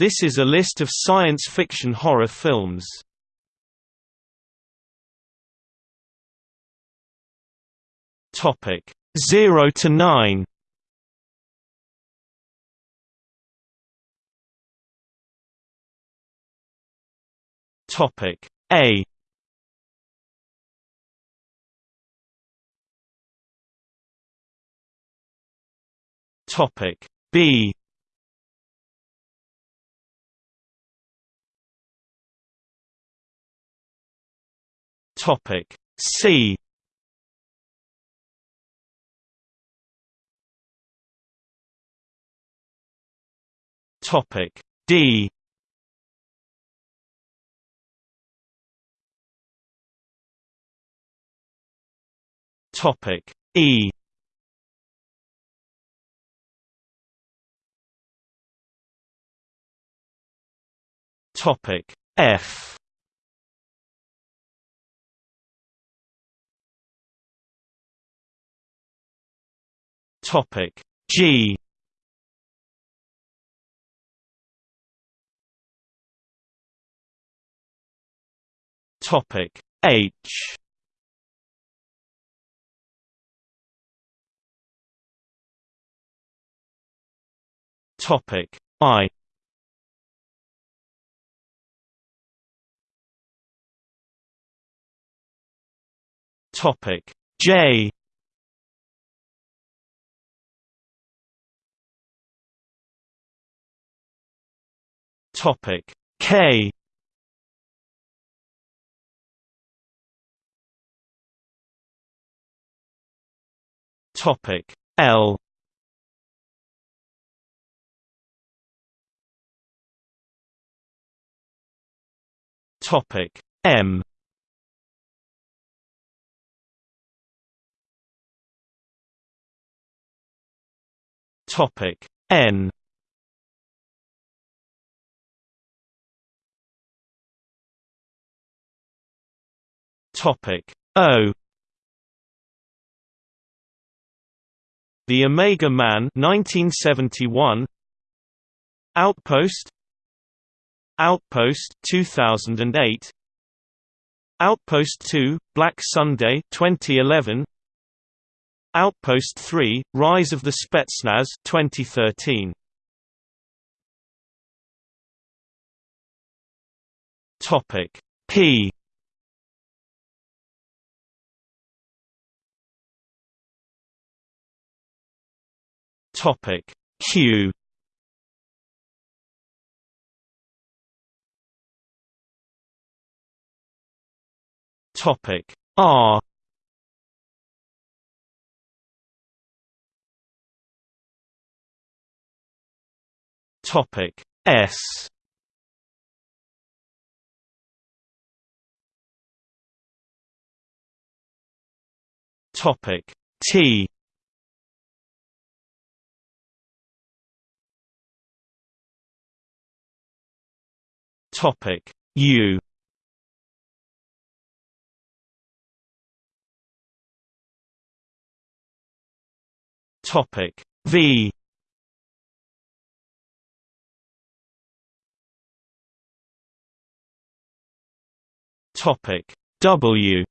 This is a list of science fiction horror films. Topic 0 to 9. Topic A Topic B Topic. C. Topic. D. Topic. E. Topic. F Topic. G. Topic. H. Topic. I. Topic. J Topic. K. Topic. L. Topic. M. Topic. N Topic. O. The Omega Man 1971 Outpost. Outpost 2008 Outpost 2 Black Sunday 2011 Outpost 3 Rise of the Spetsnaz 2013 Topic. P Topic. Q. Topic. R. Topic. S. Topic. T Topic. U. Topic. V. Topic. W.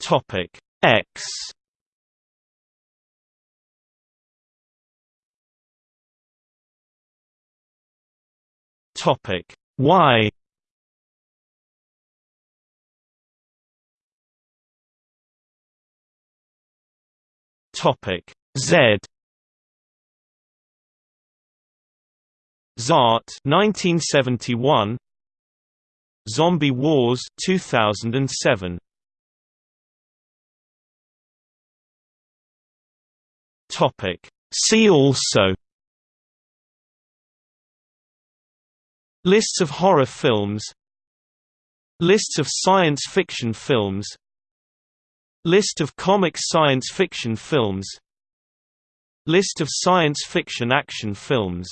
Topic. X Topic. Y Topic. Z. Zaat 1971 Zombie Wars 2007 Topic. See also Lists of horror films. Lists of science fiction films. List of comic science fiction films. List of science fiction action films